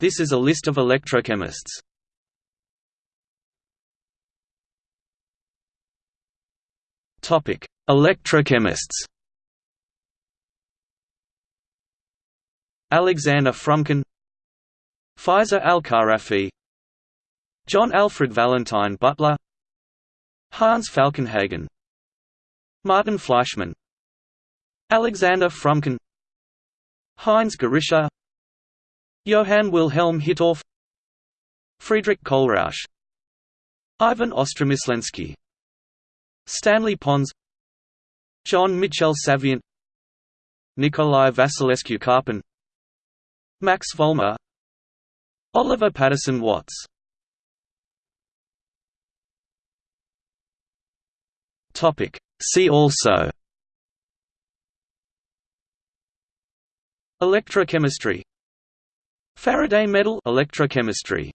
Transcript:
This is a list of electrochemists. Topic: Electrochemists. Alexander Frumkin, Faiza Al-Kharafi, John Alfred Valentine Butler, Hans Falkenhagen, Martin Fleischmann, Alexander Frumkin, Heinz Gerischer, Johann Wilhelm Hittorf, Friedrich Kohlrausch, Ivan Ostromyslensky Stanley Pons Jean-Michel Savéant Nikolai Vasilescu Karpen Max Volmer Oliver Patterson Watts. See also. Electrochemistry Faraday medal electrochemistry